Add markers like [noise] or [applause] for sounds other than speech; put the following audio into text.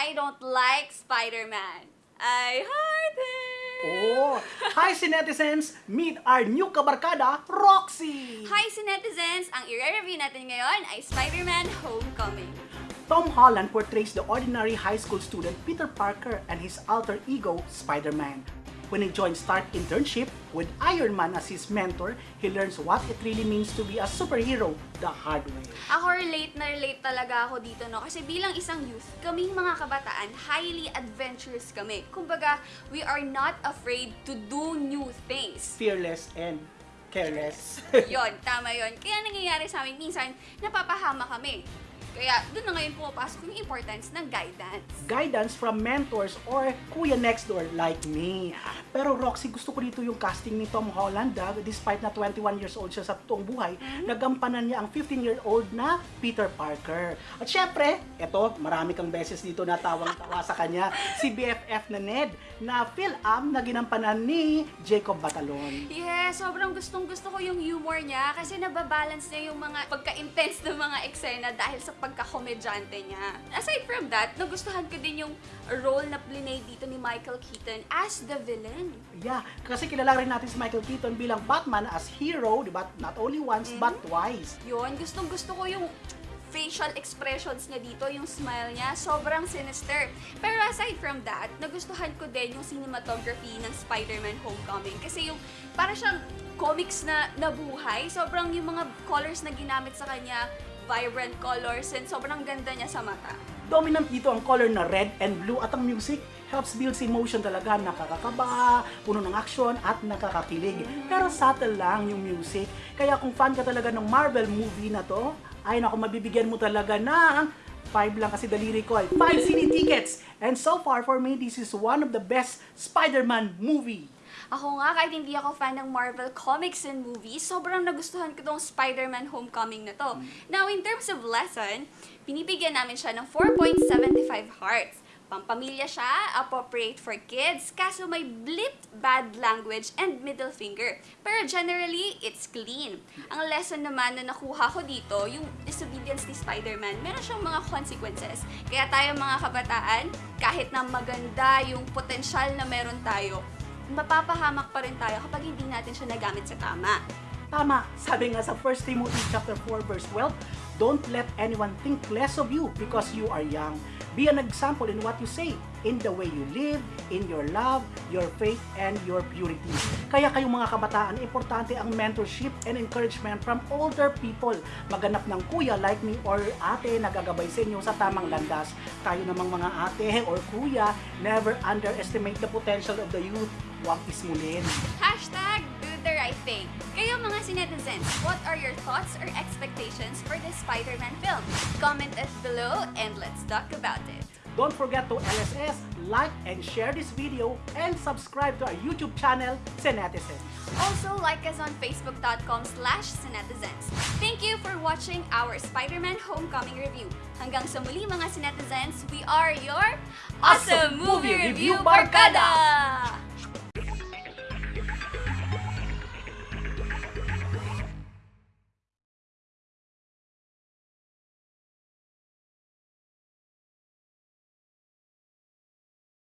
I don't like Spider-Man. I hate him! Oh, hi netizens! Meet our new kabarkada, Roxy! Hi, netizens! Ang i-review natin ngayon ay Spider-Man Homecoming. Tom Holland portrays the ordinary high school student Peter Parker and his alter ego, Spider-Man. When he joins Stark internship with Iron Man as his mentor, he learns what it really means to be a superhero the hard way. Ako relate na relate talaga ako dito, no? Kasi bilang isang youth, kaming mga kabataan, highly adventurous kami. Kumbaga, we are not afraid to do new things. Fearless and careless. yon, tama yon. Kaya nangyayari sa amin, minsan, napapahama kami. Kaya doon na ngayon pumapasok yung importance ng guidance. Guidance from mentors or kuya next door like me. Pero Roxy, gusto ko dito yung casting ni Tom Holland. ah, despite na 21 years old siya sa toong buhay, nagampanan niya ang 15-year-old na Peter Parker. At syempre, eto, marami kang beses dito natawang-tawa sa kanya, [laughs] si BFF na Ned, na Phil-Am na ginampanan ni Jacob Batalon. Yes, sobrang gustong gusto ko yung humor niya kasi nababalance niya yung mga pagka-intense ng mga eksena dahil sa pagka-komedyante niya. Aside from that, nagustuhan ko din yung role na plinay dito ni Michael Keaton as the villain. Yeah, kasi kilala rin natin si Michael Keaton bilang Batman as hero, di ba? Not only once, but twice. Yun, gustong gusto ko yung facial expressions niya dito, yung smile niya, sobrang sinister. Pero aside from that, nagustuhan ko din yung cinematography ng Spider-Man Homecoming. Kasi yung, para siyang comics na nabuhay, sobrang yung mga colors na ginamit sa kanya, vibrant colors, and sobrang ganda niya sa mata. Dominant dito ang color na red and blue at ang music helps build emotion talaga, nakakakaba, puno ng action at nakakakilig. Pero subtle lang yung music. Kaya kung fan ka talaga ng Marvel movie na to, ay naku, mabibigyan mo talaga ng 5 lang kasi daliri ko ay 5 cine tickets. And so far for me, this is one of the best Spider-Man movie. Ako nga, kahit hindi ako fan ng Marvel comics and movies, sobrang nagustuhan ko tong Spider-Man Homecoming na to. Now, in terms of lesson, pinipigyan namin siya ng 4.75 hearts. Pampamilya siya, appropriate for kids, kaso may blipped bad language and middle finger. Pero generally, it's clean. Ang lesson naman na nakuha ko dito, yung disobedience ni Spider-Man, meron siyang mga consequences. Kaya tayo mga kabataan, kahit na maganda yung potensyal na meron tayo, mapapahamak pa rin tayo kapag hindi natin siya nagamit sa tama. Tama, sabi nga sa 1 Timothy chapter 4 verse 12, Don't let anyone think less of you because you are young. Be an example in what you say, in the way you live, in your love, your faith, and your purity. Kaya kayong mga kabataan, importante ang mentorship and encouragement from older people. Maganap ng kuya like me or ate na gagabay sa inyo sa tamang landas. Tayo namang mga ate or kuya, never underestimate the potential of the youth. Huwag ismulin. Hashtag the right thing. Kayo mga sinetizens, what are your thoughts or expectations for this Spider-Man film? Comment it below and let's talk about it. Don't forget to LSS, like and share this video, and subscribe to our YouTube channel, Senetizens. Also, like us on facebook.com slash sinetizens. Thank you for watching our Spider-Man Homecoming review. Hanggang sa muli mga sinetizens, we are your Awesome Movie Review Barkada!